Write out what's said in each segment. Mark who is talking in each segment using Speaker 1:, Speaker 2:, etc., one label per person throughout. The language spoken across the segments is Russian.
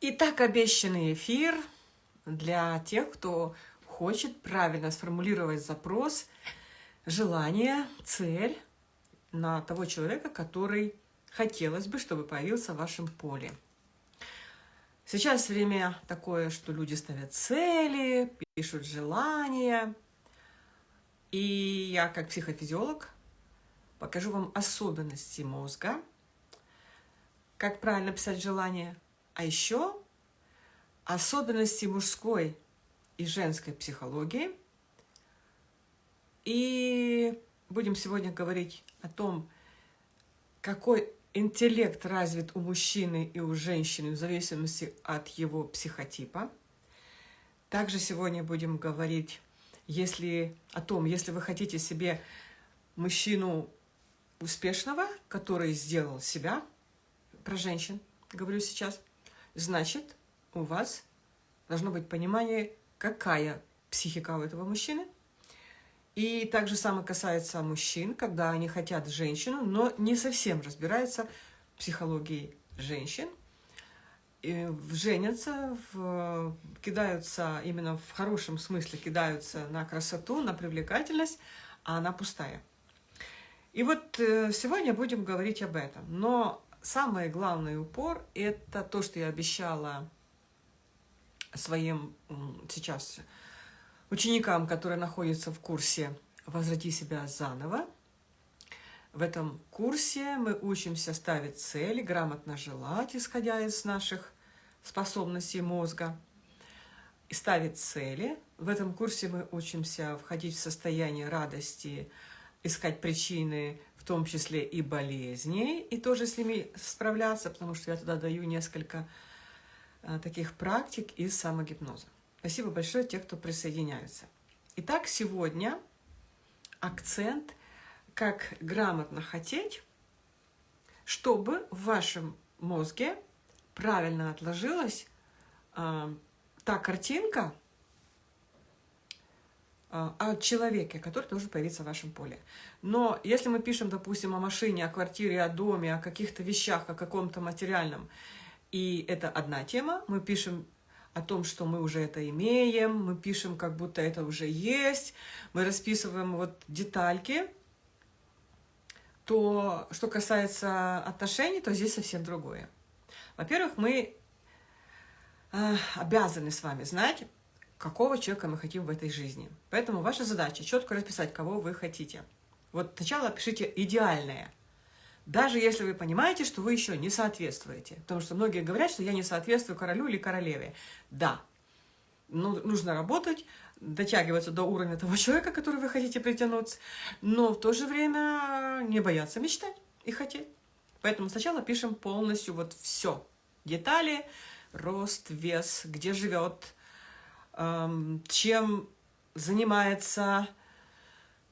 Speaker 1: Итак, обещанный эфир для тех, кто хочет правильно сформулировать запрос, желание, цель на того человека, который хотелось бы, чтобы появился в вашем поле. Сейчас время такое, что люди ставят цели, пишут желания. И я, как психофизиолог, покажу вам особенности мозга, как правильно писать желание, а еще особенности мужской и женской психологии. И будем сегодня говорить о том, какой интеллект развит у мужчины и у женщины в зависимости от его психотипа. Также сегодня будем говорить если, о том, если вы хотите себе мужчину успешного, который сделал себя, про женщин говорю сейчас, значит, у вас должно быть понимание, какая психика у этого мужчины. И также самое касается мужчин, когда они хотят женщину, но не совсем разбираются в психологии женщин, и женятся, в, кидаются именно в хорошем смысле, кидаются на красоту, на привлекательность, а она пустая. И вот э, сегодня будем говорить об этом. Но самый главный упор – это то, что я обещала своим сейчас ученикам, которые находятся в курсе «Возврати себя заново». В этом курсе мы учимся ставить цели, грамотно желать, исходя из наших способностей мозга, и ставить цели. В этом курсе мы учимся входить в состояние радости, искать причины том числе и болезней, и тоже с ними справляться, потому что я туда даю несколько а, таких практик из самогипноза. Спасибо большое тех, кто присоединяется. Итак, сегодня акцент, как грамотно хотеть, чтобы в вашем мозге правильно отложилась э, та картинка, о человеке, который должен появиться в вашем поле. Но если мы пишем, допустим, о машине, о квартире, о доме, о каких-то вещах, о каком-то материальном, и это одна тема, мы пишем о том, что мы уже это имеем, мы пишем, как будто это уже есть, мы расписываем вот детальки, то, что касается отношений, то здесь совсем другое. Во-первых, мы э, обязаны с вами знать, какого человека мы хотим в этой жизни. Поэтому ваша задача четко расписать, кого вы хотите. Вот сначала пишите идеальное. Даже если вы понимаете, что вы еще не соответствуете. Потому что многие говорят, что я не соответствую королю или королеве. Да, ну, нужно работать, дотягиваться до уровня того человека, который вы хотите притянуть, но в то же время не бояться мечтать и хотеть. Поэтому сначала пишем полностью вот все. Детали, рост, вес, где живет, чем занимается,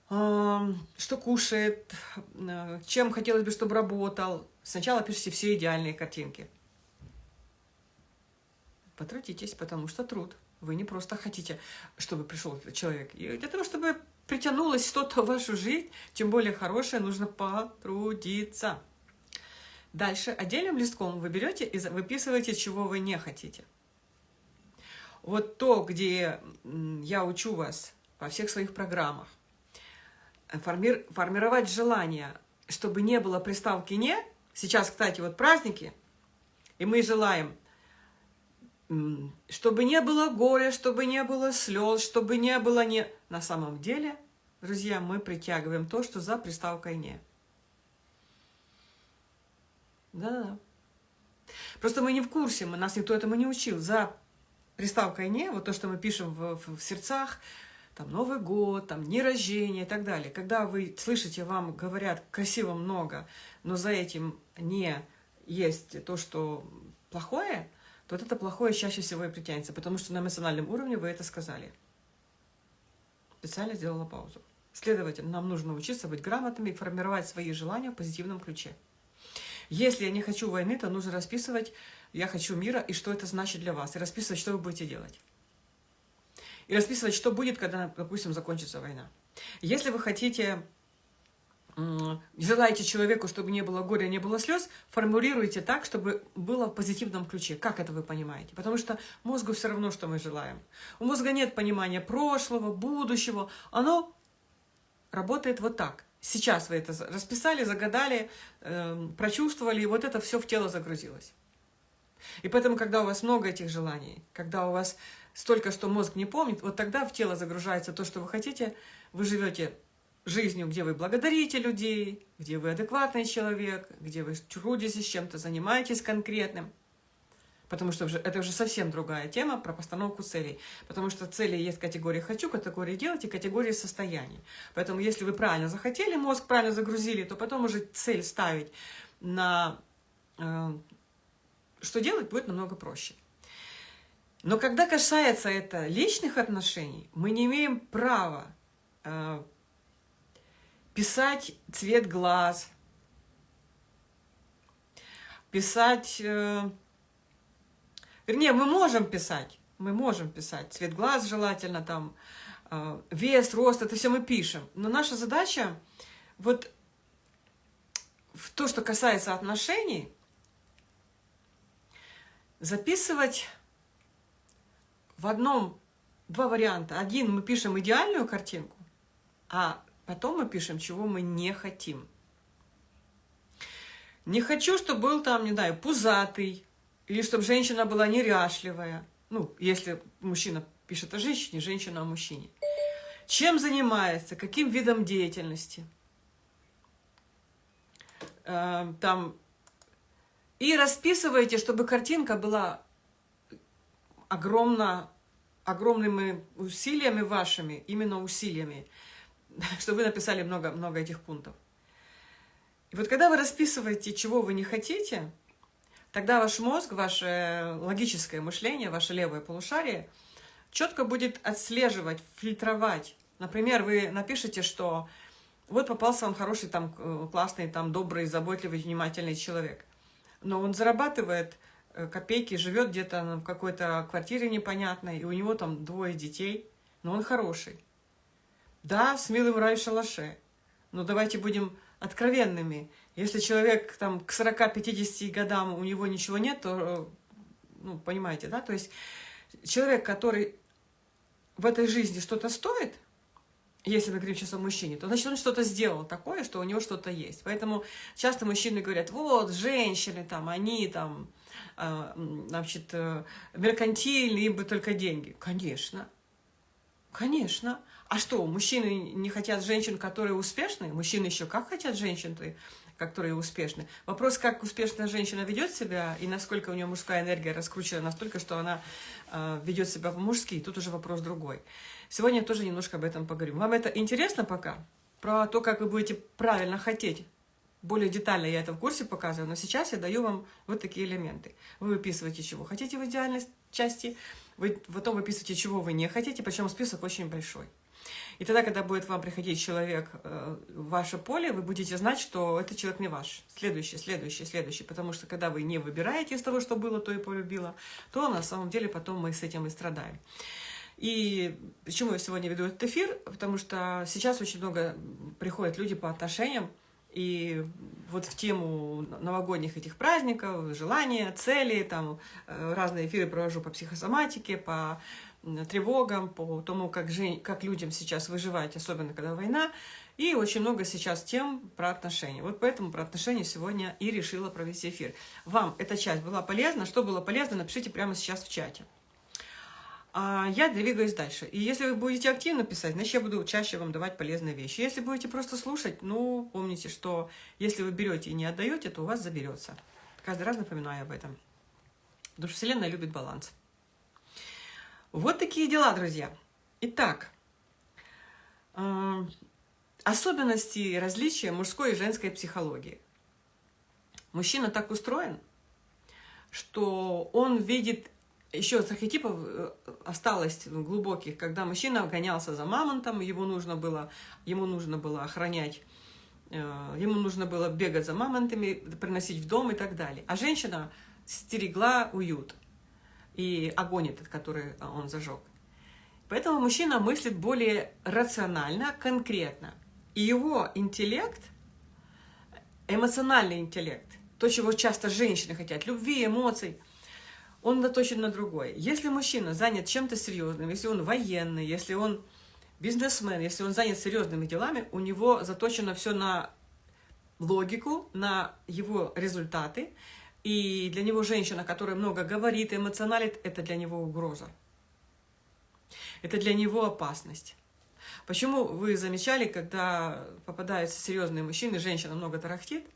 Speaker 1: что кушает, э, чем хотелось бы, чтобы работал. Сначала пишите все идеальные картинки. Потрудитесь, потому что труд. Вы не просто хотите, чтобы пришел человек. И для того, чтобы притянулось что-то в вашу жизнь, тем более хорошее, нужно потрудиться. Дальше отдельным листком вы берете и выписываете, чего вы не хотите. Вот то, где я учу вас во всех своих программах, форми формировать желание, чтобы не было приставки «не». Сейчас, кстати, вот праздники, и мы желаем, чтобы не было горя, чтобы не было слез, чтобы не было «не». На самом деле, друзья, мы притягиваем то, что за приставкой «не». Да-да-да. Просто мы не в курсе, мы, нас никто этому не учил. За приставкой «не», вот то, что мы пишем в, в, в сердцах, там Новый год, там дни рождения и так далее. Когда вы слышите, вам говорят красиво много, но за этим не есть то, что плохое, то вот это плохое чаще всего и притянется, потому что на эмоциональном уровне вы это сказали. Специально сделала паузу. Следовательно, нам нужно учиться быть грамотными и формировать свои желания в позитивном ключе. Если я не хочу войны, то нужно расписывать «я хочу мира» и что это значит для вас, и расписывать, что вы будете делать. И расписывать, что будет, когда, допустим, закончится война. Если вы хотите желаете человеку, чтобы не было горя, не было слез, формулируйте так, чтобы было в позитивном ключе. Как это вы понимаете? Потому что мозгу все равно, что мы желаем. У мозга нет понимания прошлого, будущего. Оно работает вот так. Сейчас вы это расписали, загадали, э, прочувствовали, и вот это все в тело загрузилось. И поэтому, когда у вас много этих желаний, когда у вас столько, что мозг не помнит, вот тогда в тело загружается то, что вы хотите, вы живете жизнью, где вы благодарите людей, где вы адекватный человек, где вы трудитесь чем-то, занимаетесь конкретным. Потому что это уже совсем другая тема про постановку целей. Потому что цели есть категории «хочу», категории «делать» и категории «состояний». Поэтому если вы правильно захотели, мозг правильно загрузили, то потом уже цель ставить на э, что делать будет намного проще. Но когда касается это личных отношений, мы не имеем права э, писать цвет глаз, писать... Э, вернее, мы можем писать, мы можем писать цвет глаз желательно, там, э, вес, рост, это все мы пишем. Но наша задача, вот в то, что касается отношений, записывать в одном два варианта. Один мы пишем идеальную картинку, а Потом мы пишем, чего мы не хотим. Не хочу, чтобы был там, не знаю, пузатый, или чтобы женщина была неряшливая. Ну, если мужчина пишет о женщине, женщина о мужчине. Чем занимается, каким видом деятельности. Э, там. И расписывайте, чтобы картинка была огромно, огромными усилиями вашими, именно усилиями. что вы написали много-много этих пунктов. И вот когда вы расписываете, чего вы не хотите, тогда ваш мозг, ваше логическое мышление, ваше левое полушарие четко будет отслеживать, фильтровать. Например, вы напишите, что вот попался вам хороший, там, классный, там, добрый, заботливый, внимательный человек. Но он зарабатывает э, копейки, живет где-то в какой-то квартире непонятной, и у него там двое детей, но он хороший. Да, с милым рай в шалаше. Но давайте будем откровенными. Если человек там к 40-50 годам у него ничего нет, то, ну, понимаете, да? То есть человек, который в этой жизни что-то стоит, если мы говорим сейчас о мужчине, то значит он что-то сделал такое, что у него что-то есть. Поэтому часто мужчины говорят, вот, женщины там, они там, э, значит, э, меркантильные, бы только деньги. Конечно, конечно. А что, мужчины не хотят женщин, которые успешны? Мужчины еще как хотят женщин, которые успешны? Вопрос, как успешная женщина ведет себя и насколько у нее мужская энергия раскручена настолько, что она э, ведет себя по-мужски, тут уже вопрос другой. Сегодня тоже немножко об этом поговорю. Вам это интересно пока? Про то, как вы будете правильно хотеть более детально я это в курсе показываю, но сейчас я даю вам вот такие элементы. Вы выписываете, чего хотите в идеальной части, вы потом выписываете, чего вы не хотите, причем список очень большой. И тогда, когда будет вам приходить человек э, в ваше поле, вы будете знать, что этот человек не ваш. Следующий, следующий, следующий. Потому что когда вы не выбираете из того, что было, то и полюбила, то на самом деле потом мы с этим и страдаем. И почему я сегодня веду этот эфир? Потому что сейчас очень много приходят люди по отношениям, и вот в тему новогодних этих праздников, желания, цели, там э, разные эфиры провожу по психосоматике, по тревогам, по тому, как, жень, как людям сейчас выживать, особенно когда война. И очень много сейчас тем про отношения. Вот поэтому про отношения сегодня и решила провести эфир. Вам эта часть была полезна? Что было полезно, напишите прямо сейчас в чате. А я двигаюсь дальше. И если вы будете активно писать, значит, я буду чаще вам давать полезные вещи. Если будете просто слушать, ну, помните, что если вы берете и не отдаете, то у вас заберется. Каждый раз напоминаю об этом. Потому что Вселенная любит баланс. Вот такие дела, друзья. Итак, э, особенности и различия мужской и женской психологии. Мужчина так устроен, что он видит еще с архетипов э, осталось глубоких, когда мужчина гонялся за мамонтом, ему нужно было, ему нужно было охранять, э, ему нужно было бегать за мамонтами, приносить в дом и так далее. А женщина стерегла уют и огонь этот, который а, он зажег. Поэтому мужчина мыслит более рационально, конкретно. И его интеллект эмоциональный интеллект, то, чего часто женщины хотят, любви, эмоций, он наточен на другое. Если мужчина занят чем-то серьезным, если он военный, если он бизнесмен, если он занят серьезными делами, у него заточено все на логику, на его результаты. И для него женщина, которая много говорит, эмоционалит, это для него угроза. Это для него опасность. Почему вы замечали, когда попадаются серьезные мужчины, женщина много тарахтит,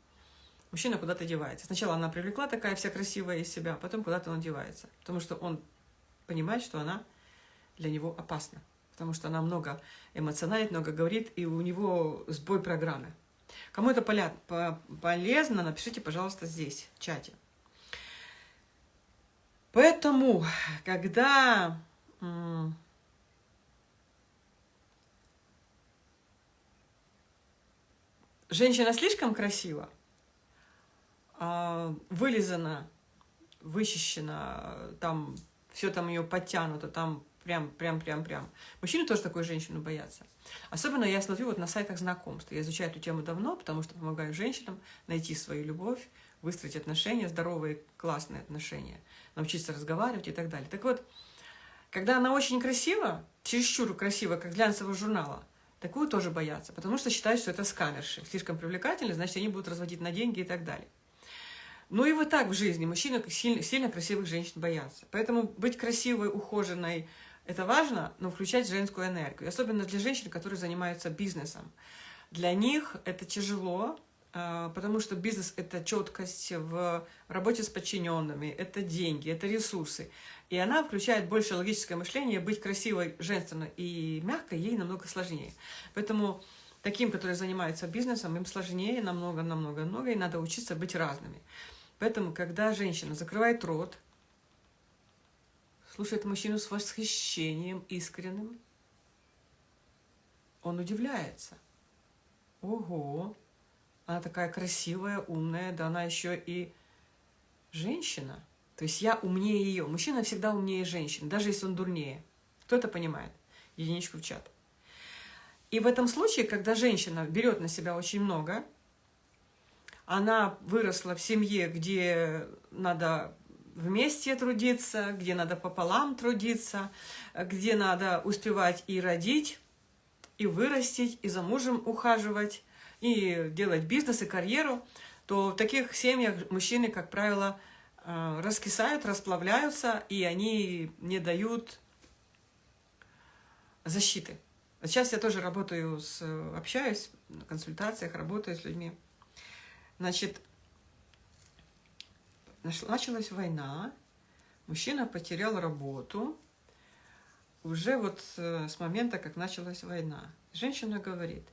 Speaker 1: мужчина куда-то девается. Сначала она привлекла такая вся красивая из себя, потом куда-то он девается. Потому что он понимает, что она для него опасна. Потому что она много эмоциональит, много говорит, и у него сбой программы. Кому это полезно, напишите, пожалуйста, здесь, в чате. Поэтому, когда женщина слишком красива, вылизана, вычищена, там все там ее подтянуто, там прям, прям, прям, прям. Мужчины тоже такую женщину боятся. Особенно я смотрю вот на сайтах знакомств. Я изучаю эту тему давно, потому что помогаю женщинам найти свою любовь, выстроить отношения, здоровые, классные отношения, научиться разговаривать и так далее. Так вот, когда она очень красива, чересчур красива, как глянцевого журнала, такую тоже боятся, потому что считают, что это скамерши. Слишком привлекательны, значит, они будут разводить на деньги и так далее. Ну и вот так в жизни мужчины сильно, сильно красивых женщин боятся. Поэтому быть красивой, ухоженной, это важно, но включать женскую энергию. Особенно для женщин, которые занимаются бизнесом. Для них это тяжело, а, потому что бизнес – это четкость в работе с подчиненными, это деньги, это ресурсы. И она включает больше логическое мышление, быть красивой, женственной и мягкой ей намного сложнее. Поэтому таким, которые занимаются бизнесом, им сложнее намного-намного-много, и надо учиться быть разными. Поэтому, когда женщина закрывает рот, слушает мужчину с восхищением искренним, он удивляется. Ого, она такая красивая, умная, да она еще и женщина. То есть я умнее ее. Мужчина всегда умнее женщины, даже если он дурнее. Кто это понимает? Единичку в чат. И в этом случае, когда женщина берет на себя очень много, она выросла в семье, где надо вместе трудиться, где надо пополам трудиться, где надо успевать и родить, и вырастить, и за мужем ухаживать, и делать бизнес и карьеру, то в таких семьях мужчины, как правило, э, раскисают, расплавляются, и они не дают защиты. Сейчас я тоже работаю, с, общаюсь на консультациях, работаю с людьми. Значит, началась война, мужчина потерял работу, уже вот с момента, как началась война. Женщина говорит,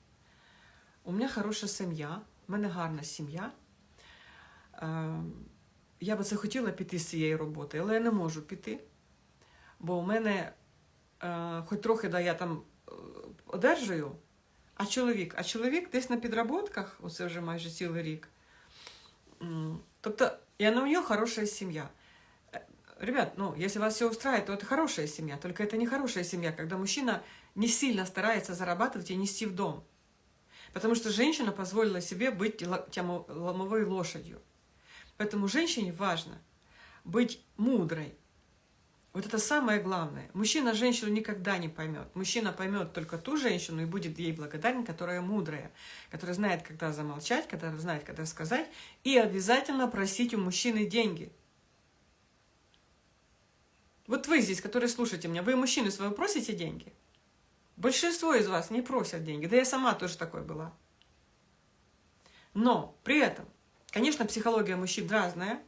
Speaker 1: у меня хорошая сім'я, у мене гарна сім'я. Я би це хотіла піти з цієї роботи, але я не можу піти, бо у мене, хоч трохи да, я там одержую, а чоловік, а чоловік десь на підроботках, оце вже майже цілий рік, Тобто, и она у нее хорошая семья. Э, ребят, ну, если вас все устраивает, то это хорошая семья. Только это не хорошая семья, когда мужчина не сильно старается зарабатывать и нести в дом. Потому что женщина позволила себе быть тем ломовой лошадью. Поэтому женщине важно быть мудрой, вот это самое главное. Мужчина женщину никогда не поймет. Мужчина поймет только ту женщину и будет ей благодарен, которая мудрая, которая знает, когда замолчать, которая знает, когда сказать, и обязательно просить у мужчины деньги. Вот вы здесь, которые слушаете меня, вы мужчины своего просите деньги? Большинство из вас не просят деньги, да я сама тоже такой была. Но при этом, конечно, психология мужчин разная,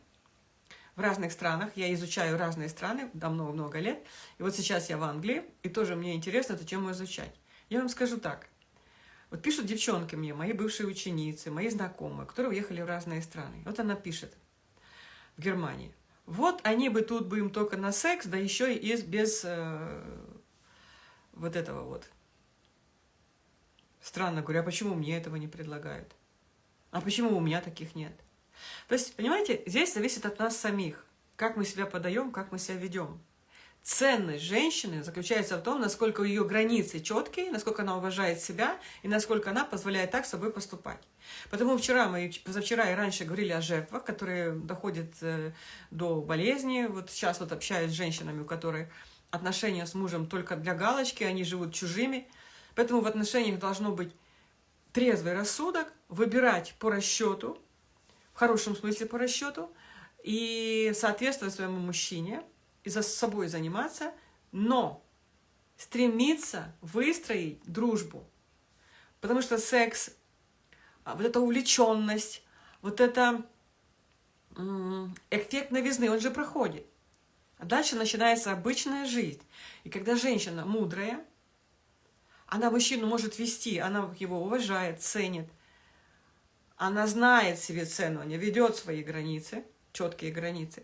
Speaker 1: в разных странах. Я изучаю разные страны давно много лет. И вот сейчас я в Англии, и тоже мне интересно эту тему изучать. Я вам скажу так. Вот пишут девчонки мне, мои бывшие ученицы, мои знакомые, которые уехали в разные страны. Вот она пишет в Германии. Вот они бы тут бы им только на секс, да еще и без э, вот этого вот. Странно, говорю, а почему мне этого не предлагают? А почему у меня таких нет? То есть, понимаете, здесь зависит от нас самих, как мы себя подаем, как мы себя ведем. ценность женщины заключается в том, насколько ее границы четкие, насколько она уважает себя и насколько она позволяет так с собой поступать. Потому вчера мы, позавчера и раньше говорили о жертвах, которые доходят э, до болезни. Вот сейчас вот общаюсь с женщинами, у которых отношения с мужем только для галочки, они живут чужими. Поэтому в отношениях должно быть трезвый рассудок, выбирать по расчету, хорошем смысле по расчету, и соответствовать своему мужчине, и за собой заниматься, но стремиться выстроить дружбу. Потому что секс, а, вот эта увлеченность, вот это эффект новизны, он же проходит. А дальше начинается обычная жизнь. И когда женщина мудрая, она мужчину может вести, она его уважает, ценит, она знает себе цену, она ведет свои границы, четкие границы,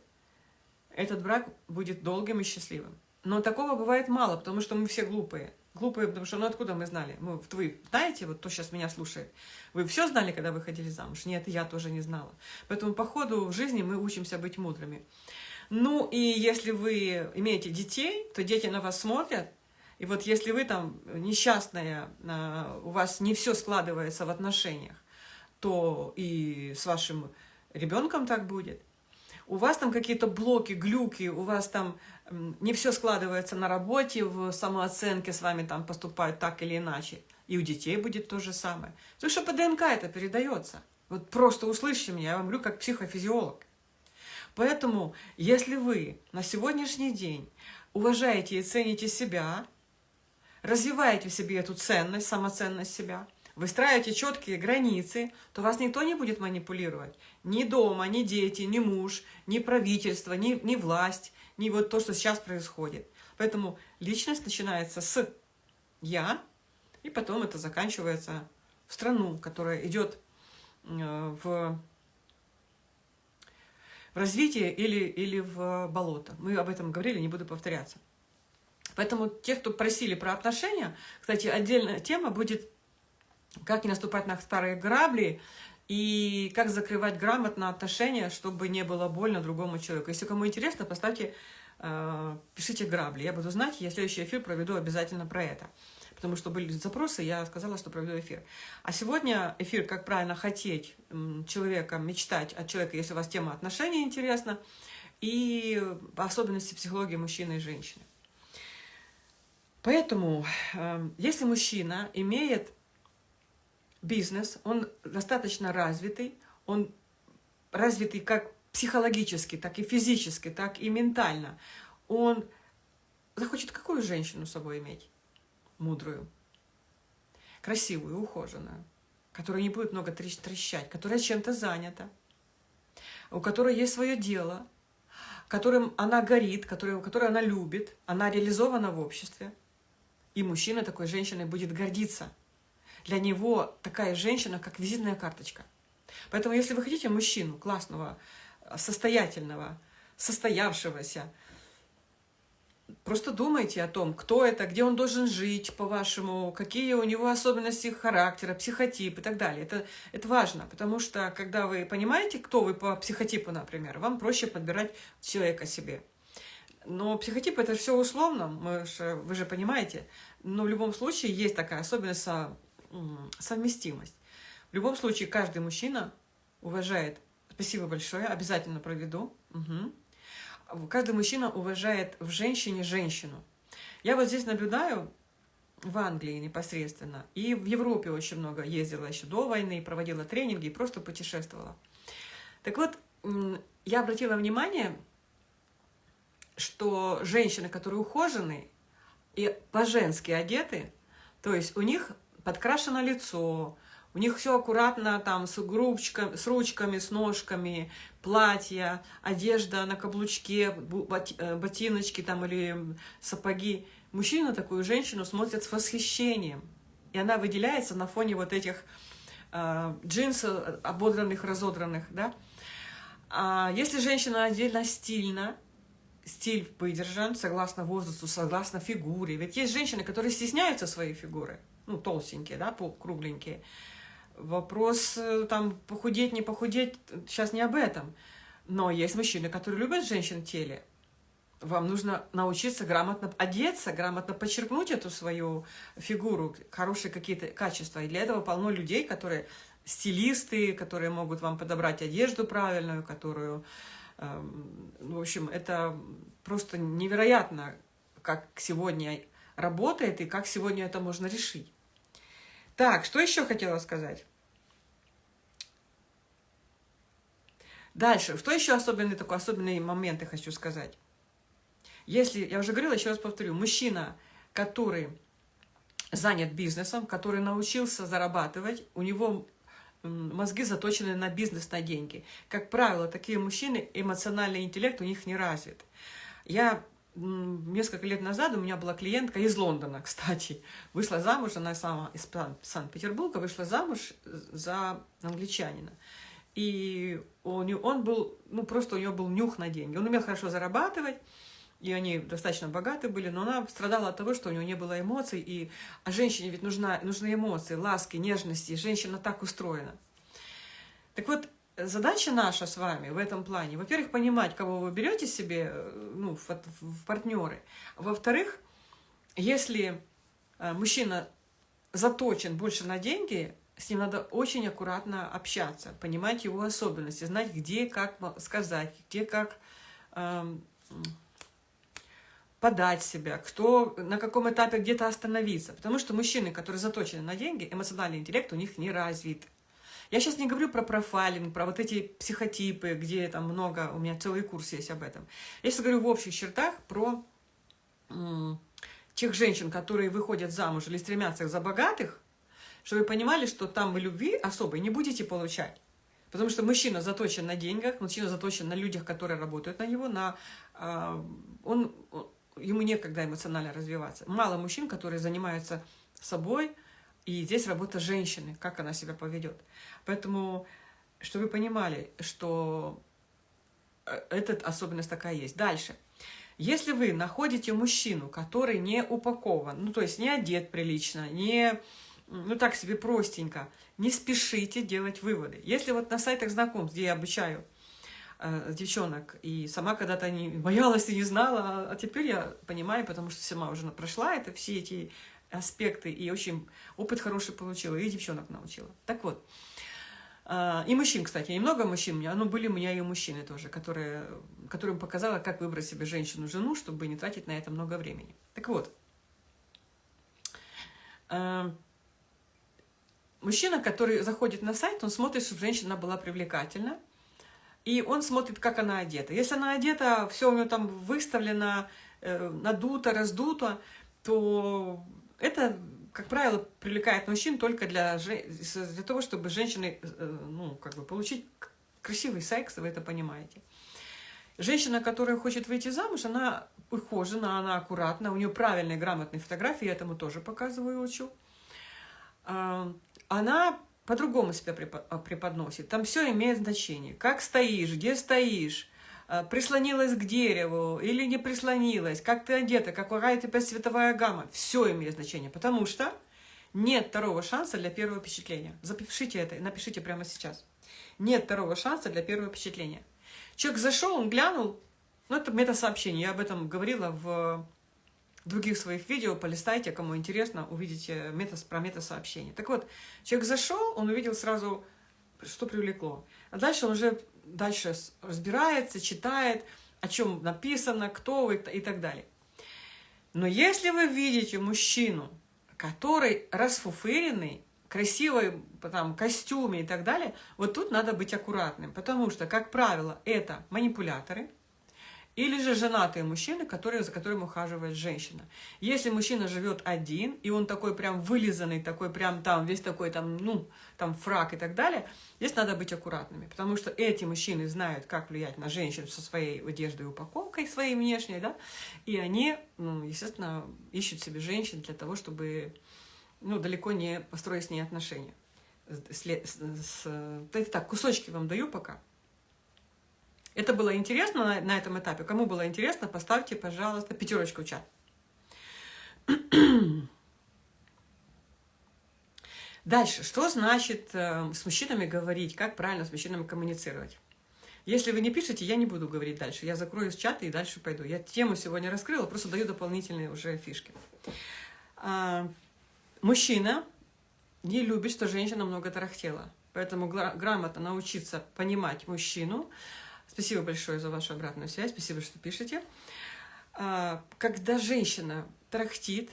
Speaker 1: этот брак будет долгим и счастливым. Но такого бывает мало, потому что мы все глупые. Глупые, потому что, ну откуда мы знали? Мы, вы знаете, вот кто сейчас меня слушает, вы все знали, когда выходили замуж? Нет, я тоже не знала. Поэтому по ходу в жизни мы учимся быть мудрыми. Ну и если вы имеете детей, то дети на вас смотрят, и вот если вы там несчастная, а, у вас не все складывается в отношениях, то и с вашим ребенком так будет у вас там какие-то блоки, глюки, у вас там не все складывается на работе, в самооценке с вами там поступают так или иначе. И у детей будет то же самое. Потому что по ДНК это передается. Вот просто услышьте меня, я вам говорю как психофизиолог. Поэтому, если вы на сегодняшний день уважаете и цените себя, развиваете в себе эту ценность, самоценность себя, выстраиваете четкие границы, то вас никто не будет манипулировать. Ни дома, ни дети, ни муж, ни правительство, ни, ни власть, ни вот то, что сейчас происходит. Поэтому личность начинается с «я», и потом это заканчивается в страну, которая идет э, в, в развитие или, или в болото. Мы об этом говорили, не буду повторяться. Поэтому те, кто просили про отношения, кстати, отдельная тема будет как не наступать на старые грабли, и как закрывать грамотно отношения, чтобы не было больно другому человеку. Если кому интересно, поставьте, э, пишите грабли. Я буду знать, я следующий эфир проведу обязательно про это. Потому что были запросы, я сказала, что проведу эфир. А сегодня эфир «Как правильно хотеть человека, мечтать от человека, если у вас тема отношений интересна», и особенности психологии мужчины и женщины. Поэтому, э, если мужчина имеет бизнес, он достаточно развитый, он развитый как психологически, так и физически, так и ментально. Он захочет какую женщину с собой иметь? Мудрую, красивую, ухоженную, которая не будет много трещать, которая чем-то занята, у которой есть свое дело, которым она горит, которой, которой она любит, она реализована в обществе. И мужчина такой женщиной будет гордиться – для него такая женщина, как визитная карточка. Поэтому, если вы хотите мужчину классного, состоятельного, состоявшегося, просто думайте о том, кто это, где он должен жить, по-вашему, какие у него особенности характера, психотип и так далее. Это, это важно, потому что, когда вы понимаете, кто вы по психотипу, например, вам проще подбирать человека себе. Но психотип – это все условно, мы же, вы же понимаете. Но в любом случае есть такая особенность совместимость. В любом случае, каждый мужчина уважает, спасибо большое, обязательно проведу, угу. каждый мужчина уважает в женщине женщину. Я вот здесь наблюдаю, в Англии непосредственно, и в Европе очень много ездила еще до войны, проводила тренинги просто путешествовала. Так вот, я обратила внимание, что женщины, которые ухожены и по-женски одеты, то есть у них подкрашено лицо, у них все аккуратно, там, с, грубчиками, с ручками, с ножками, платья, одежда на каблучке, э, ботиночки там или сапоги. Мужчина такую женщину смотрит с восхищением. И она выделяется на фоне вот этих э, джинсов, ободранных, разодранных, да. А если женщина отдельно стильна, стиль выдержан, согласно возрасту, согласно фигуре. Ведь есть женщины, которые стесняются своей фигуры ну, толстенькие, да, кругленькие. Вопрос, э, там, похудеть, не похудеть, сейчас не об этом. Но есть мужчины, которые любят женщин в теле. вам нужно научиться грамотно одеться, грамотно подчеркнуть эту свою фигуру, хорошие какие-то качества. И для этого полно людей, которые стилисты, которые могут вам подобрать одежду правильную, которую... Э, в общем, это просто невероятно, как сегодня работает и как сегодня это можно решить. Так, что еще хотела сказать? Дальше, что еще особенный такой, особенные моменты хочу сказать. Если, я уже говорила, еще раз повторю, мужчина, который занят бизнесом, который научился зарабатывать, у него мозги заточены на бизнес, на деньги. Как правило, такие мужчины, эмоциональный интеллект у них не развит. Я несколько лет назад у меня была клиентка из Лондона, кстати. Вышла замуж, она сама из Санкт-Петербурга, вышла замуж за англичанина. И он, он был, ну просто у него был нюх на деньги. Он умел хорошо зарабатывать, и они достаточно богаты были, но она страдала от того, что у нее не было эмоций, и, а женщине ведь нужна, нужны эмоции, ласки, нежности, женщина так устроена. Так вот, задача наша с вами в этом плане, во-первых, понимать, кого вы берете себе э, ну, в, в партнеры, во-вторых, если э, мужчина заточен больше на деньги, с ним надо очень аккуратно общаться, понимать его особенности, знать, где как сказать, где как эм, подать себя, кто на каком этапе где-то остановиться. Потому что мужчины, которые заточены на деньги, эмоциональный интеллект у них не развит. Я сейчас не говорю про профайлинг, про вот эти психотипы, где там много, у меня целый курс есть об этом. Я сейчас говорю в общих чертах про тех женщин, которые выходят замуж или стремятся за богатых, чтобы вы понимали, что там вы любви особой не будете получать. Потому что мужчина заточен на деньгах, мужчина заточен на людях, которые работают на него, на, э, он, ему некогда эмоционально развиваться. Мало мужчин, которые занимаются собой, и здесь работа женщины, как она себя поведет. Поэтому, чтобы вы понимали, что э, эта особенность такая есть. Дальше. Если вы находите мужчину, который не упакован, ну, то есть не одет прилично, не, ну, так себе простенько, не спешите делать выводы. Если вот на сайтах знакомств, где я обучаю э, девчонок, и сама когда-то не боялась и не знала, а, а теперь я понимаю, потому что сама уже прошла это, все эти аспекты, и очень опыт хороший получила, и девчонок научила. Так вот, э, и мужчин, кстати, немного мужчин у меня, но были у меня и мужчины тоже, которые, которым показала, как выбрать себе женщину-жену, чтобы не тратить на это много времени. Так вот, э, мужчина, который заходит на сайт, он смотрит, чтобы женщина была привлекательна, и он смотрит, как она одета. Если она одета, все у нее там выставлено, э, надуто, раздуто, то это, как правило, привлекает мужчин только для, для того, чтобы женщины, э, ну, как бы получить красивый секс, вы это понимаете. Женщина, которая хочет выйти замуж, она ухожена, она аккуратна, у нее правильные, грамотные фотографии, я этому тоже показываю, учу. А, она по-другому себя преподносит. Там все имеет значение. Как стоишь, где стоишь, прислонилась к дереву или не прислонилась, как ты одета, какая тебя цветовая гамма. Все имеет значение, потому что нет второго шанса для первого впечатления. Запишите это напишите прямо сейчас. Нет второго шанса для первого впечатления. Человек зашел, он глянул, ну это мета-сообщение, я об этом говорила в других своих видео, полистайте, кому интересно, увидите мета, про мета-сообщение. Так вот, человек зашел, он увидел сразу, что привлекло. А дальше он уже дальше разбирается, читает, о чем написано, кто вы и так далее. Но если вы видите мужчину, который расфуфыренный, красивой там, костюме и так далее, вот тут надо быть аккуратным, потому что, как правило, это манипуляторы, или же женатые мужчины, которые, за которым ухаживает женщина. Если мужчина живет один, и он такой прям вылизанный, такой прям там, весь такой там, ну, там фрак и так далее, здесь надо быть аккуратными, потому что эти мужчины знают, как влиять на женщин со своей одеждой и упаковкой, своей внешней, да, и они, ну, естественно, ищут себе женщин для того, чтобы, ну, далеко не построить с ней отношения. С, с, с, так, кусочки вам даю пока. Это было интересно на, на этом этапе? Кому было интересно, поставьте, пожалуйста, пятерочку в чат. Дальше, что значит э, с мужчинами говорить, как правильно с мужчинами коммуницировать? Если вы не пишете, я не буду говорить дальше. Я закрою с чата и дальше пойду. Я тему сегодня раскрыла, просто даю дополнительные уже фишки. А, мужчина не любит, что женщина много тарахтела. Поэтому грамотно научиться понимать мужчину. Спасибо большое за вашу обратную связь, спасибо, что пишете. А, когда женщина тарахтит,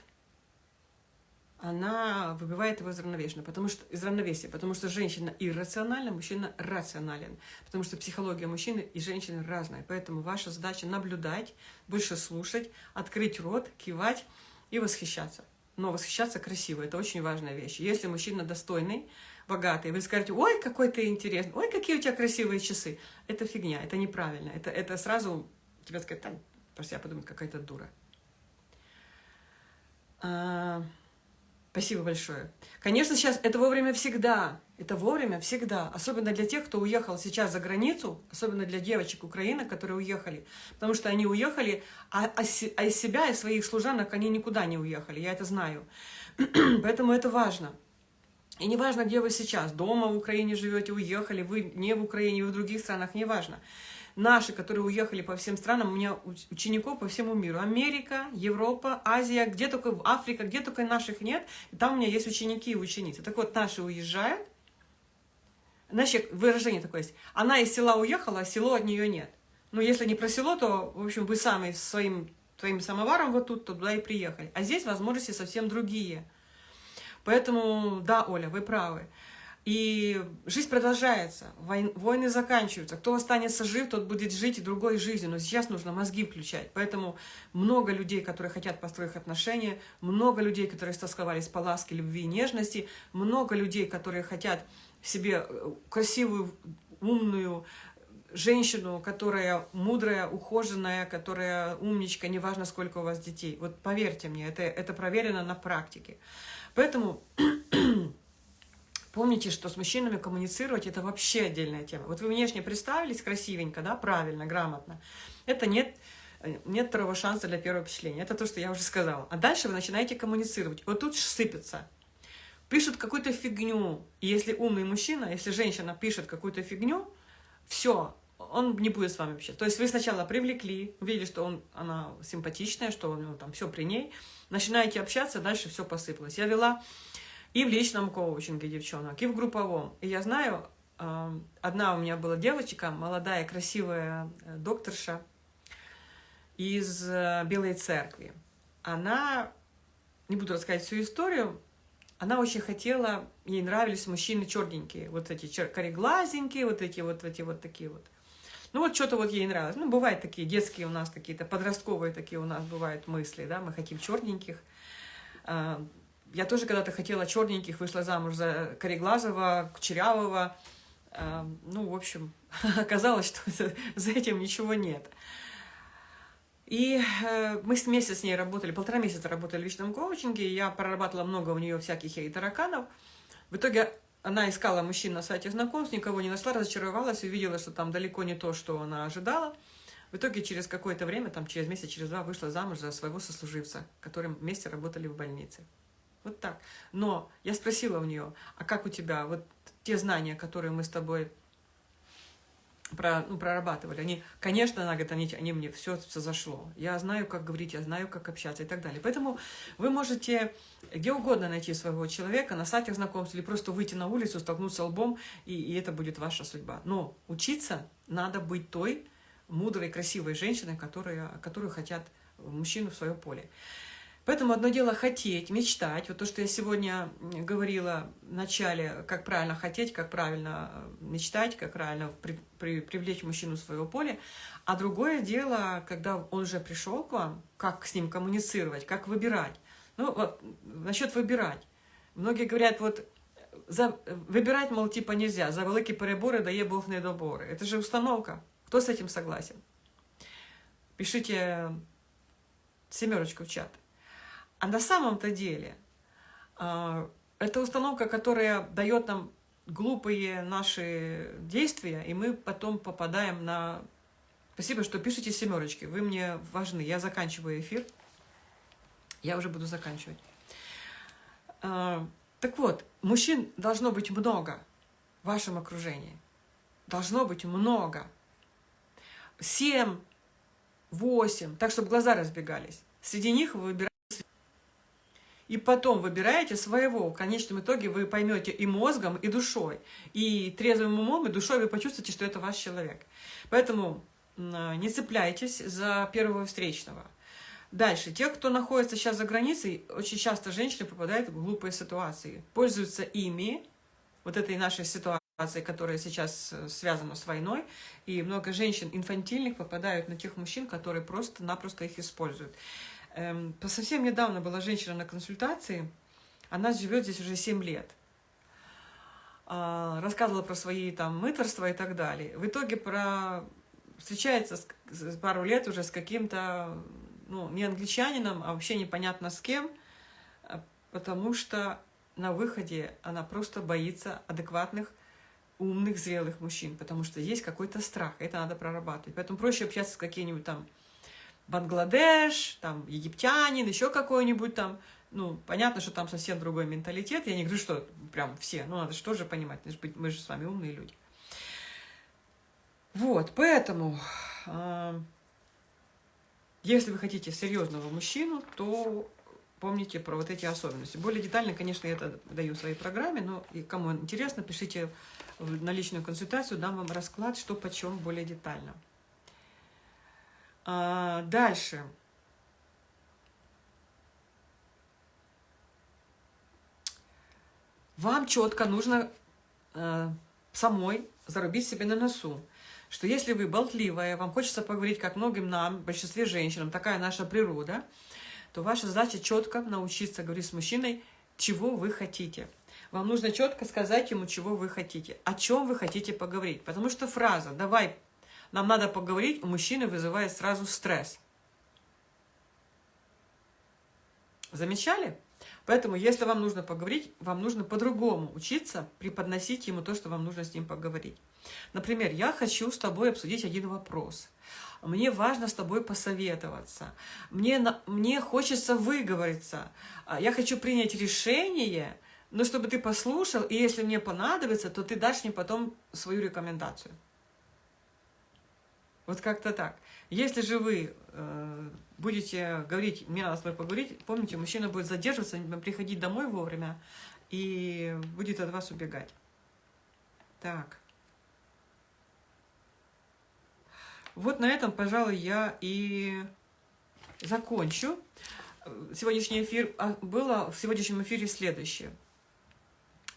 Speaker 1: она выбивает его из равновесия, потому что, из равновесия, потому что женщина иррациональна, мужчина рационален, потому что психология мужчины и женщины разная. Поэтому ваша задача наблюдать, больше слушать, открыть рот, кивать и восхищаться. Но восхищаться красиво, это очень важная вещь. Если мужчина достойный, богатый, вы скажете, ой, какой ты интересный, ой, какие у тебя красивые часы. Это фигня, это неправильно. Это, это сразу тебе сказать, там, про себя подумать, какая-то дура. А... Спасибо большое. Конечно, сейчас это вовремя всегда. Это вовремя всегда. Особенно для тех, кто уехал сейчас за границу, особенно для девочек Украины, которые уехали. Потому что они уехали, а, а, а из себя, из своих служанок они никуда не уехали. Я это знаю. Поэтому это важно. И не важно, где вы сейчас, дома в Украине живете, уехали, вы не в Украине, вы в других странах, не важно наши, которые уехали по всем странам, у меня учеников по всему миру. Америка, Европа, Азия, где только Африка, где только наших нет. Там у меня есть ученики и ученицы. Так вот, наши уезжают. Значит, выражение такое есть. Она из села уехала, а село от нее нет. Но если не про село, то, в общем, вы сами своим твоим самоваром вот тут, то туда и приехали. А здесь возможности совсем другие. Поэтому, да, Оля, вы правы. И жизнь продолжается, войны заканчиваются. Кто останется жив, тот будет жить и другой жизнью. Но сейчас нужно мозги включать. Поэтому много людей, которые хотят построить отношения, много людей, которые стосковались по ласке, любви и нежности, много людей, которые хотят себе э, красивую, умную женщину, которая мудрая, ухоженная, которая умничка, неважно, сколько у вас детей. Вот поверьте мне, это, это проверено на практике. Поэтому Помните, что с мужчинами коммуницировать – это вообще отдельная тема. Вот вы внешне представились красивенько, да, правильно, грамотно. Это нет, нет второго шанса для первого впечатления. Это то, что я уже сказала. А дальше вы начинаете коммуницировать. Вот тут сыпется. Пишут какую-то фигню. И если умный мужчина, если женщина пишет какую-то фигню, все, он не будет с вами вообще. То есть вы сначала привлекли, увидели, что он, она симпатичная, что у него там все при ней, начинаете общаться, дальше все посыпалось. Я вела и в личном коучинге девчонок, и в групповом. И я знаю, одна у меня была девочка, молодая, красивая э, докторша из э, Белой Церкви. Она, не буду рассказывать всю историю, она очень хотела, ей нравились мужчины черненькие, вот эти кореглазенькие, вот эти вот, эти вот такие вот. Ну вот что-то вот ей нравилось. Ну, бывают такие детские у нас какие-то, подростковые такие у нас бывают мысли, да, мы хотим черненьких. Я тоже когда-то хотела черненьких, вышла замуж за Кореглазова, Кучерявого. Эм, ну, в общем, оказалось, что за этим ничего нет. И э, мы с месяц с ней работали, полтора месяца работали в личном коучинге, я прорабатывала много у нее всяких ей тараканов. В итоге она искала мужчин на сайте знакомств, никого не нашла, разочаровалась, увидела, что там далеко не то, что она ожидала. В итоге через какое-то время, там через месяц, через два, вышла замуж за своего сослуживца, которым вместе работали в больнице. Вот так. Но я спросила у нее, а как у тебя, вот те знания, которые мы с тобой про, ну, прорабатывали, они, конечно, она говорит, они, они мне все, все зашло. Я знаю, как говорить, я знаю, как общаться и так далее. Поэтому вы можете где угодно найти своего человека, на сайтах знакомств, или просто выйти на улицу, столкнуться лбом, и, и это будет ваша судьба. Но учиться надо быть той мудрой, красивой женщиной, которая, которую хотят мужчину в свое поле. Поэтому одно дело хотеть, мечтать. Вот то, что я сегодня говорила в начале, как правильно хотеть, как правильно э, мечтать, как правильно при, при, привлечь мужчину в свое поле. А другое дело, когда он уже пришел к вам, как с ним коммуницировать, как выбирать. Ну, вот, насчет выбирать. Многие говорят, вот, за, выбирать, мол, типа нельзя, за великие переборы дає Бог недоборы. Это же установка. Кто с этим согласен? Пишите семерочку в чат. А на самом-то деле а, это установка, которая дает нам глупые наши действия, и мы потом попадаем на... Спасибо, что пишете семерочки, вы мне важны. Я заканчиваю эфир, я уже буду заканчивать. А, так вот, мужчин должно быть много в вашем окружении. Должно быть много. 7, 8, так, чтобы глаза разбегались. Среди них вы выбираете и потом выбираете своего. В конечном итоге вы поймете и мозгом, и душой. И трезвым умом, и душой вы почувствуете, что это ваш человек. Поэтому не цепляйтесь за первого встречного. Дальше. Те, кто находится сейчас за границей, очень часто женщины попадают в глупые ситуации. Пользуются ими, вот этой нашей ситуацией, которая сейчас э, связана с войной, и много женщин инфантильных попадают на тех мужчин, которые просто-напросто их используют. Эм, совсем недавно была женщина на консультации, она живет здесь уже 7 лет. А, рассказывала про свои там мыторства и так далее. В итоге про... встречается с... пару лет уже с каким-то, ну, не англичанином, а вообще непонятно с кем, а, потому что на выходе она просто боится адекватных, умных, зрелых мужчин, потому что есть какой-то страх, это надо прорабатывать. Поэтому проще общаться с какими-нибудь там Бангладеш, там, египтянин, еще какой-нибудь там. Ну, понятно, что там совсем другой менталитет. Я не говорю, что прям все. Ну, надо же тоже понимать. Мы же с вами умные люди. Вот, поэтому, э, если вы хотите серьезного мужчину, то помните про вот эти особенности. Более детально, конечно, я это даю в своей программе, но и кому интересно, пишите на личную консультацию, дам вам расклад, что почем более детально. А, дальше. Вам четко нужно э, самой зарубить себе на носу, что если вы болтливая, вам хочется поговорить, как многим нам, большинстве женщинам, такая наша природа, то ваша задача четко научиться говорить с мужчиной, чего вы хотите. Вам нужно четко сказать ему, чего вы хотите, о чем вы хотите поговорить. Потому что фраза «давай нам надо поговорить, у мужчины вызывает сразу стресс. Замечали? Поэтому, если вам нужно поговорить, вам нужно по-другому учиться преподносить ему то, что вам нужно с ним поговорить. Например, я хочу с тобой обсудить один вопрос. Мне важно с тобой посоветоваться. Мне, мне хочется выговориться. А, я хочу принять решение, но чтобы ты послушал, и если мне понадобится, то ты дашь мне потом свою рекомендацию. Вот как-то так. Если же вы э, будете говорить, мне надо с тобой поговорить, помните, мужчина будет задерживаться, приходить домой вовремя и будет от вас убегать. Так. Вот на этом, пожалуй, я и закончу. Сегодняшний эфир а, было в сегодняшнем эфире следующее.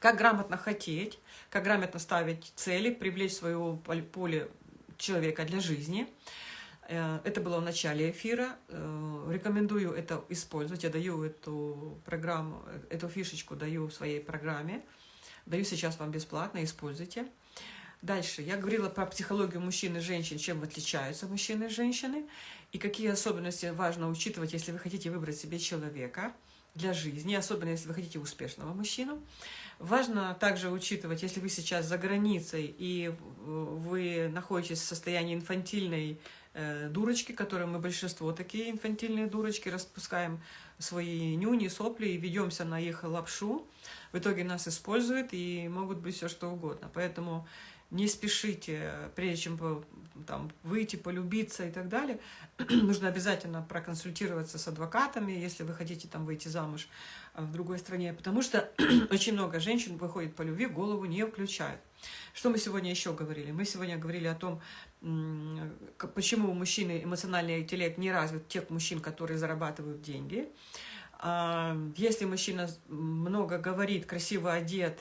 Speaker 1: Как грамотно хотеть, как грамотно ставить цели, привлечь свое поле человека для жизни. Э, это было в начале эфира. Э, рекомендую это использовать. Я даю эту программу, эту фишечку даю в своей программе. Даю сейчас вам бесплатно, используйте. Дальше. Я говорила про психологию мужчин и женщин, чем отличаются мужчины и женщины, и какие особенности важно учитывать, если вы хотите выбрать себе человека для жизни, особенно если вы хотите успешного мужчину. Важно также учитывать, если вы сейчас за границей и вы находитесь в состоянии инфантильной э, дурочки, которые мы большинство такие инфантильные дурочки, распускаем свои нюни, сопли и ведемся на их лапшу, в итоге нас используют и могут быть все что угодно. Поэтому не спешите, прежде чем там, выйти, полюбиться и так далее. Нужно обязательно проконсультироваться с адвокатами, если вы хотите там выйти замуж а, в другой стране, потому что очень много женщин выходит по любви, голову не включают. Что мы сегодня еще говорили? Мы сегодня говорили о том, почему у мужчины эмоциональный интеллект не развит тех мужчин, которые зарабатывают деньги. А, если мужчина много говорит, красиво одет,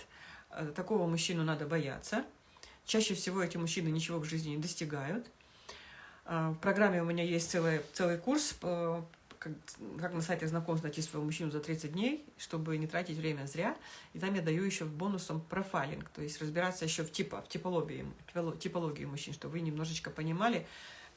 Speaker 1: э, такого мужчину надо бояться. Чаще всего эти мужчины ничего в жизни не достигают. А, в программе у меня есть целый, целый курс, как, как на сайте знакомств найти своего мужчину за 30 дней, чтобы не тратить время зря. И там я даю еще бонусом профайлинг, то есть разбираться еще в, типа, в типологии, типологии мужчин, чтобы вы немножечко понимали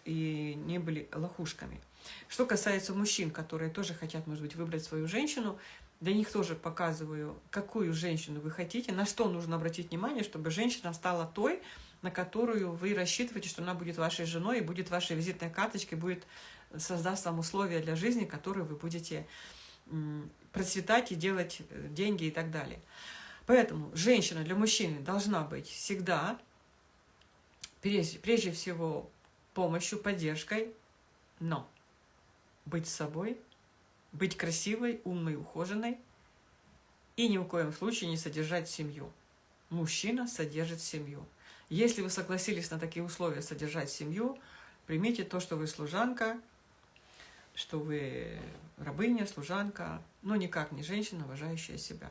Speaker 1: и не были лохушками. Что касается мужчин, которые тоже хотят, может быть, выбрать свою женщину, для них тоже показываю, какую женщину вы хотите, на что нужно обратить внимание, чтобы женщина стала той, на которую вы рассчитываете, что она будет вашей женой и будет вашей визитной карточкой, будет создаст вам условия для жизни, которые вы будете процветать и делать э, деньги и так далее. Поэтому женщина для мужчины должна быть всегда, прежде, прежде всего, помощью, поддержкой, но быть собой, быть красивой, умной, ухоженной и ни в коем случае не содержать семью. Мужчина содержит семью. Если вы согласились на такие условия содержать семью, примите то, что вы служанка, что вы рабыня, служанка, но никак не женщина, уважающая себя.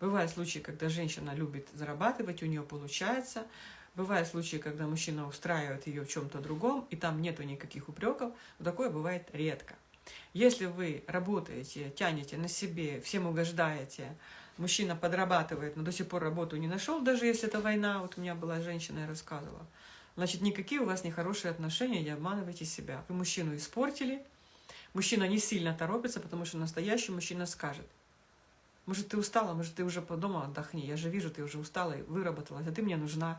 Speaker 1: Бывают случаи, когда женщина любит зарабатывать, у нее получается. Бывают случаи, когда мужчина устраивает ее в чем-то другом, и там нету никаких упреков. Но такое бывает редко. Если вы работаете, тянете на себе, всем угождаете, мужчина подрабатывает, но до сих пор работу не нашел, даже если это война, вот у меня была женщина, я рассказывала, значит, никакие у вас нехорошие отношения, не обманывайте себя. Вы мужчину испортили, мужчина не сильно торопится, потому что настоящий мужчина скажет, может, ты устала, может, ты уже по дому отдохни, я же вижу, ты уже устала и выработалась, а ты мне нужна.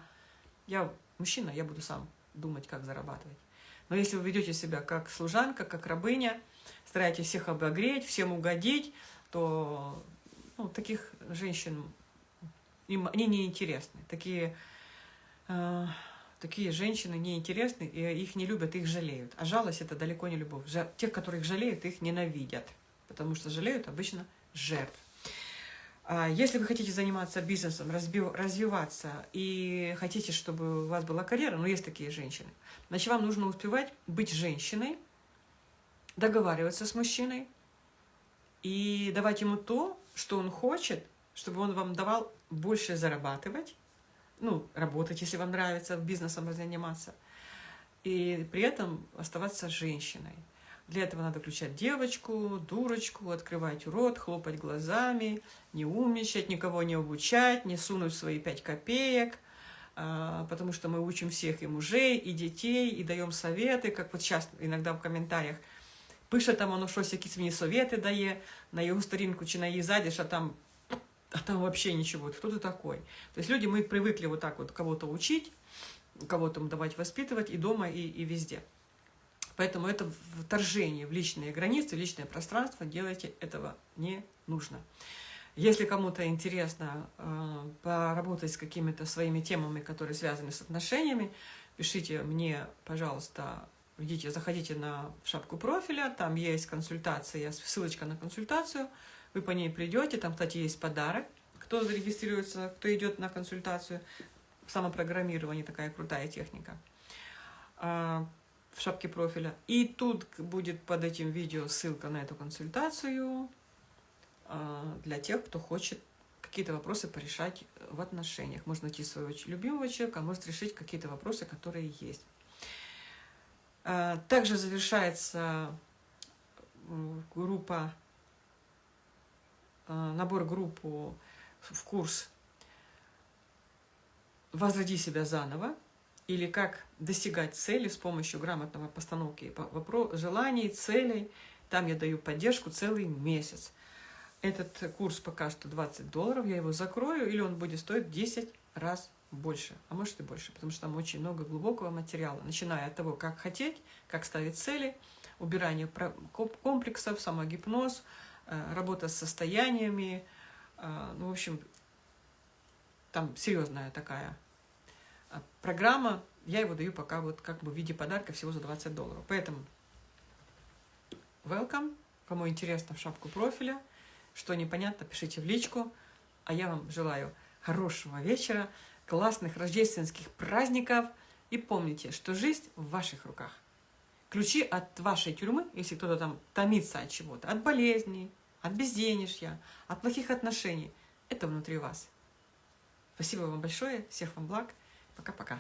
Speaker 1: Я мужчина, я буду сам думать, как зарабатывать. Но если вы ведете себя как служанка, как рабыня, стараетесь всех обогреть, всем угодить, то ну, таких женщин, им, они неинтересны. Такие, э, такие женщины неинтересны, и их не любят, их жалеют. А жалость – это далеко не любовь. Жа тех, которых жалеют, их ненавидят, потому что жалеют обычно жертв. А если вы хотите заниматься бизнесом, развиваться и хотите, чтобы у вас была карьера, ну, есть такие женщины, значит, вам нужно успевать быть женщиной, договариваться с мужчиной и давать ему то, что он хочет, чтобы он вам давал больше зарабатывать, ну, работать, если вам нравится бизнесом заниматься, и при этом оставаться женщиной. Для этого надо включать девочку, дурочку, открывать рот, хлопать глазами, не умничать, никого не обучать, не сунуть свои пять копеек, а, потому что мы учим всех и мужей, и детей, и даем советы, как вот сейчас иногда в комментариях – пише там воно щось, якісь мені совети дає на його сторінку чи на її зайдеш, а там, а там вообще ничего. Кто ты такой? То есть люди, мы привыкли вот так вот кого-то учить, кого-то давать воспитывать и дома, и, и везде. Поэтому это вторжение в личные границы, в личное пространство, делайте этого не нужно. Если кому-то интересно э, поработать с какими-то своими темами, которые связаны с отношениями, пишите мне, пожалуйста, Идите, заходите на шапку профиля, там есть консультация, ссылочка на консультацию, вы по ней придете, там, кстати, есть подарок, кто зарегистрируется, кто идет на консультацию, самопрограммирование, такая крутая техника а, в шапке профиля. И тут будет под этим видео ссылка на эту консультацию а, для тех, кто хочет какие-то вопросы порешать в отношениях. Можно найти своего любимого человека, а может решить какие-то вопросы, которые есть. А, также завершается группа, а, набор группу в курс «Возроди себя заново» или «Как достигать цели с помощью грамотного постановки желаний, целей». Там я даю поддержку целый месяц. Этот курс пока что 20 долларов, я его закрою, или он будет стоить 10 раз больше, а может и больше, потому что там очень много глубокого материала, начиная от того, как хотеть, как ставить цели, убирание комплексов, самогипноз, э, работа с состояниями, э, ну, в общем, там серьезная такая э, программа, я его даю пока вот как бы в виде подарка всего за 20 долларов. Поэтому welcome, кому интересно в шапку профиля, что непонятно, пишите в личку, а я вам желаю хорошего вечера, классных рождественских праздников. И помните, что жизнь в ваших руках. Ключи от вашей тюрьмы, если кто-то там томится от чего-то, от болезней, от безденежья, от плохих отношений, это внутри вас. Спасибо вам большое, всех вам благ. Пока-пока.